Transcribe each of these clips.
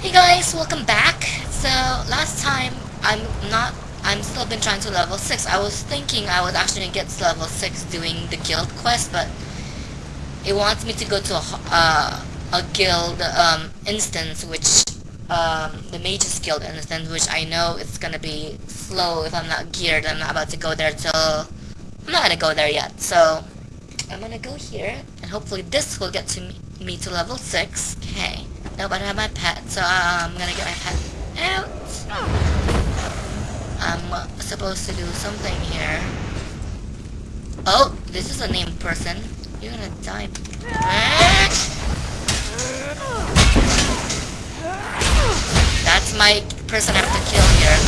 Hey guys, welcome back. So last time I'm not I'm still been trying to level 6. I was thinking I was actually get to level 6 doing the guild quest, but it wants me to go to a, uh, a guild um, instance, which um, the mage's guild instance, which I know it's gonna be slow if I'm not geared. I'm not about to go there till I'm not gonna go there yet. So I'm gonna go here, and hopefully this will get to me, me to level 6. Okay. No, but I have my pet, so um, I'm gonna get my pet out. I'm supposed to do something here. Oh, this is a named person. You're gonna die. That's my person I have to kill here.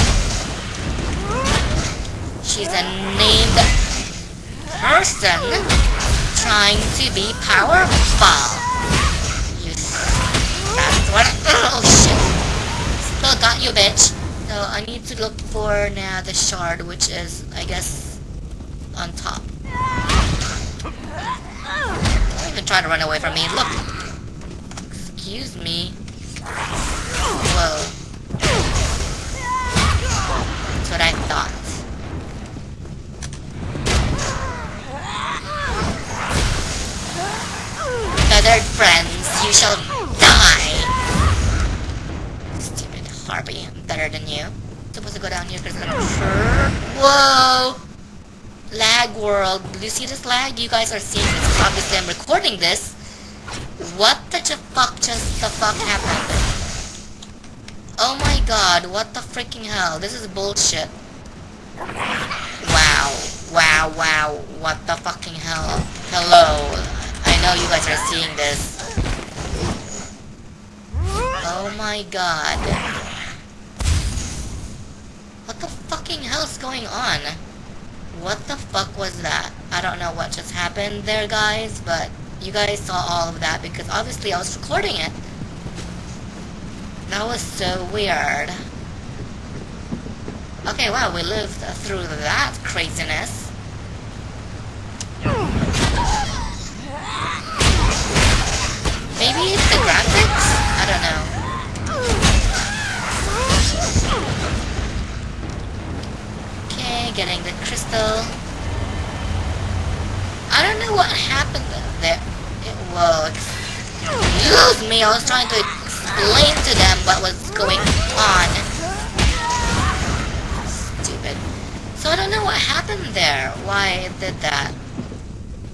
She's a named person trying to be powerful. What oh shit. Still got you bitch. So I need to look for now the shard which is I guess on top. Don't even try to run away from me. Look. Excuse me. Harpy, I'm better than you. Supposed to go down here because I'm sure. Whoa! Lag world. Do you see this lag? You guys are seeing this. Obviously, I'm recording this. What the fuck just the fuck happened? Oh my god, what the freaking hell? This is bullshit. Wow. Wow, wow. What the fucking hell? Hello. I know you guys are seeing this. Oh my god. What the fucking hell is going on? What the fuck was that? I don't know what just happened there, guys, but you guys saw all of that because obviously I was recording it. That was so weird. Okay, wow, we lived through that craziness. Maybe it's the graphics? I don't know. Getting the crystal. I don't know what happened there. It, whoa, excuse me, I was trying to explain to them what was going on. Stupid. So I don't know what happened there, why it did that.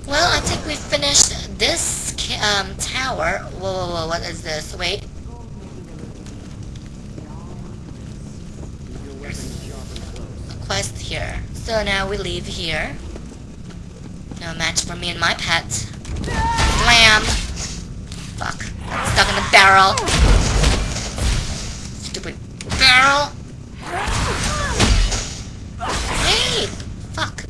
Well, I think we finished this um, tower. Whoa, whoa, whoa, what is this? Wait. Quest here. So now we leave here. No match for me and my pet. Slam! Fuck. Stuck in the barrel. Stupid barrel. Hey! Fuck.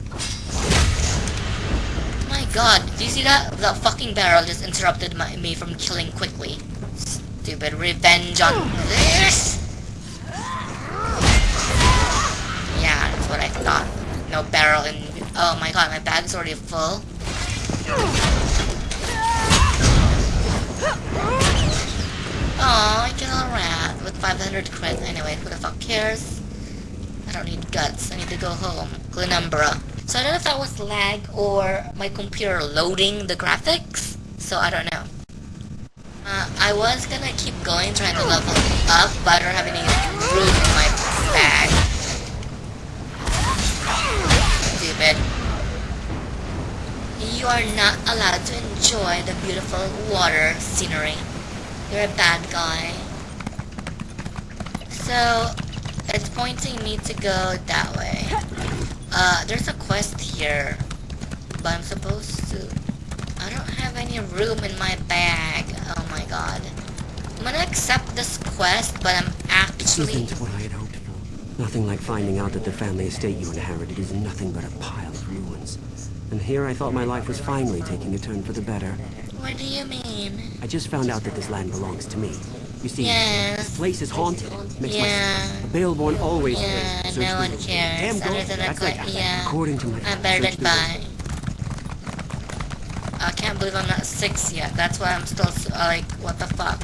My god, do you see that? The fucking barrel just interrupted my, me from killing quickly. Stupid revenge on this! No barrel in... Oh my god, my bag's already full. Oh, I get a rat with 500 crit. Anyway, who the fuck cares? I don't need guts. I need to go home. Glenumbra. So I don't know if that was lag or my computer loading the graphics. So I don't know. Uh, I was gonna keep going trying to level up, but I don't have any room in my bag. You are not allowed to enjoy the beautiful water scenery. You're a bad guy. So, it's pointing me to go that way. Uh, there's a quest here. But I'm supposed to... I don't have any room in my bag. Oh my god. I'm gonna accept this quest, but I'm actually... Nothing to what I had hoped for. Nothing like finding out that the family estate you inherited is nothing but a pile of ruins. And here I thought my life was finally taking a turn for the better. What do you mean? I just found out that this land belongs to me. You see, Yes. this place is haunted. Makes Yeah. my... A Bailborn always Yeah, no "Search one the- cares. Damn Other ghost. than a That's like, yeah. according to my... I'm better than the- I can't believe I'm not six yet. That's why I'm still like, what the fuck?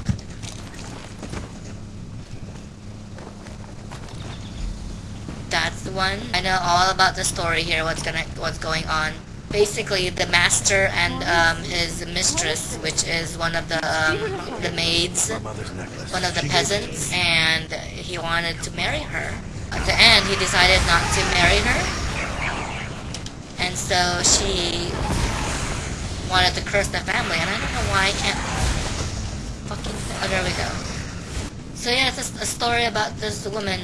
One. I know all about the story here. What's gonna what's going on? Basically, the master and um, his mistress, which is one of the um, the maids, My mother's necklace. one of the She gave it to me. peasants, and he wanted to marry her. At the end, he decided not to marry her, and so she wanted to curse the family. And I don't know why I can't fucking. Oh, there we go. So yeah, it's a, a story about this woman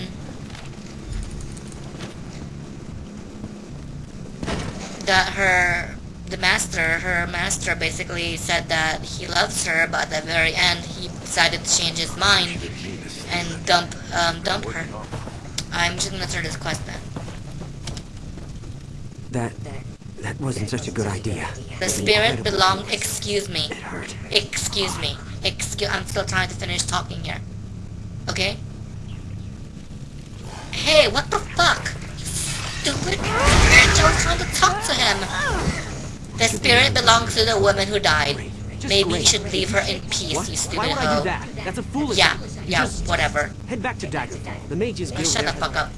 that her the master her master basically said that he loves her but at the very end he decided to change his mind Didn't mean to say and dump um, dump her. Working on it. i'm just gonna start this quest then That... that wasn't such a good idea. the spirit belong excuse me. It hurt. excuse me. Excuse i'm still trying to finish talking here. Okay? Hey what the fuck? You stupid i was trying to talk to him the spirit belongs to the woman who died Maybe you should leave her in peace, What? you Why stupid would I hoe. do that? That's a foolish Yeah, yeah, Just whatever. head back to Daggerfall. The mages Oh, guild shut the fuck up.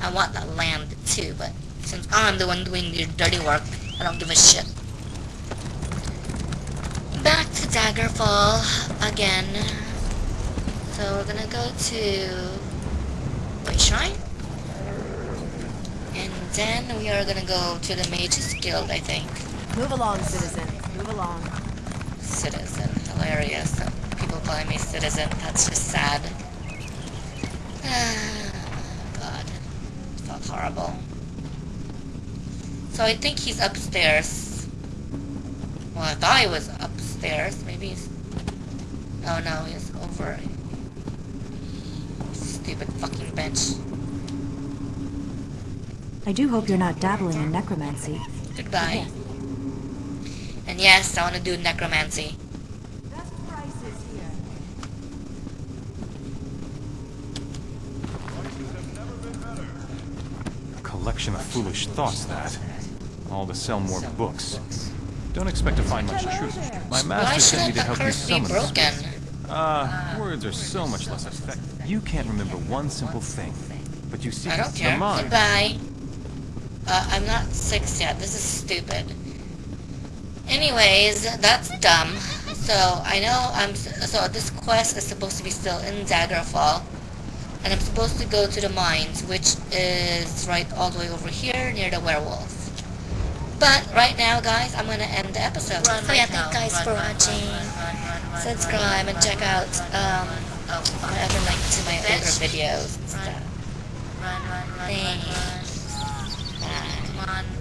I want that land too, but since I'm the one doing the dirty work, I don't give a shit. Back to Daggerfall again. So we're gonna go to Wayshrine. Then we are gonna go to the Mages Guild, I think. Move along, citizen. Move along. Citizen. Hilarious. People calling me citizen. That's just sad. Ah, God. It felt horrible. So I think he's upstairs. Well, I thought he was upstairs. Maybe he's... Oh no, he's over... Stupid fucking bench. I do hope you're not dabbling in necromancy. Goodbye. And yes, I want to do necromancy. A collection of foolish thoughts, that. All to sell more books. Don't expect to find much truth. My master sent me to help you summon this. broken? Ah, words are so much less effective. You can't remember one simple thing, but you see I don't the care. mind. Goodbye. Uh, I'm not six yet. This is stupid. Anyways, that's dumb. So I know I'm. So this quest is supposed to be still in Daggerfall, and I'm supposed to go to the mines, which is right all the way over here near the werewolf. But right now, guys, I'm gonna end the episode. so yeah, thank you guys for watching. Subscribe and check out um, my other link to my older videos and stuff. Thanks. On.